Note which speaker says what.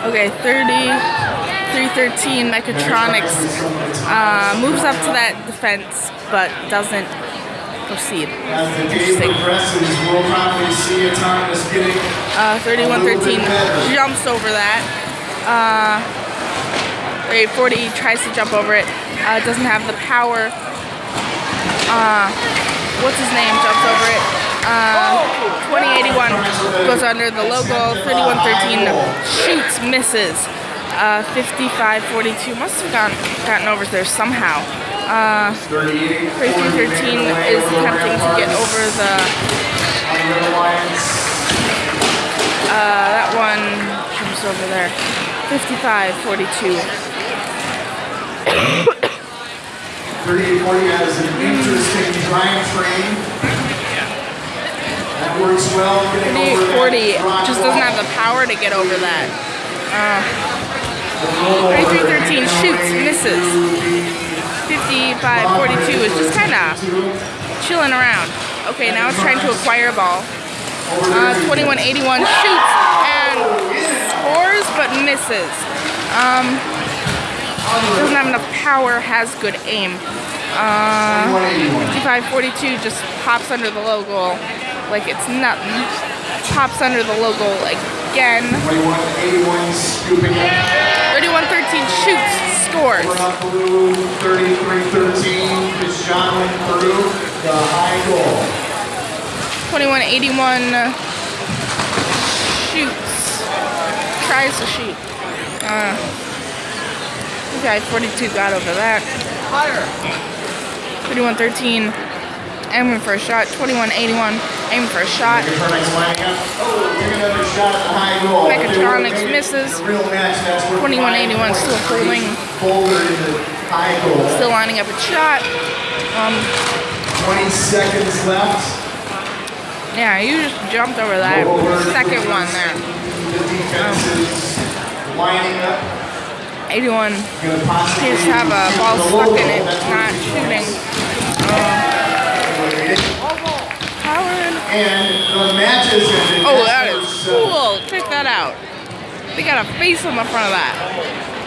Speaker 1: Okay, 30, 313 Mechatronics uh, moves up to that defense, but doesn't proceed.
Speaker 2: As the game progresses, we'll probably see Autonomous getting
Speaker 1: Uh, 3113 jumps over that. Uh, wait, 40 tries to jump over it. Uh, doesn't have the power. Uh, what's his name? Jumps over it. Uh, 2081 goes under the logo. 3113 shoots, misses. Uh, 5542 must have gotten, gotten over there somehow. Uh, 3313 is attempting to get over the uh, that one comes over there. 55, 42.
Speaker 2: 3840 has an interesting drive train. That well. getting over that
Speaker 1: just doesn't have the power to get over that. Uh, 33, 13 shoots, misses. 5542 is just kind of chilling around. Okay, now it's trying to acquire a ball. Uh, 2181 shoots and scores but misses. Um, doesn't have enough power, has good aim. Uh, 5542 just pops under the logo like it's nothing. Pops under the logo again.
Speaker 2: 2181 scooping it.
Speaker 1: 3113 shoots, scores.
Speaker 2: We're up blue, 3313 is John Peru, the high goal.
Speaker 1: 2181 shoots. Tries to shoot. Uh, okay, 42 got over that.
Speaker 2: Higher.
Speaker 1: 3113 aiming for a shot. 2181 aiming for a shot.
Speaker 2: Mechatronics. Oh, take another shot at the high goal.
Speaker 1: Misses.
Speaker 2: The real match, that's where
Speaker 1: 2181 still holding.
Speaker 2: Boulder in the high goal.
Speaker 1: Still lining up a shot. Um,
Speaker 2: 20 seconds left.
Speaker 1: yeah, you just jumped over that second one there.
Speaker 2: The defense is lining up.
Speaker 1: 81
Speaker 2: Gonna possibly
Speaker 1: appears to have a ball stuck in it, not shooting. Um.
Speaker 2: And the matches have been.
Speaker 1: Oh, that is cool. Check that out. They got a face on the front of that.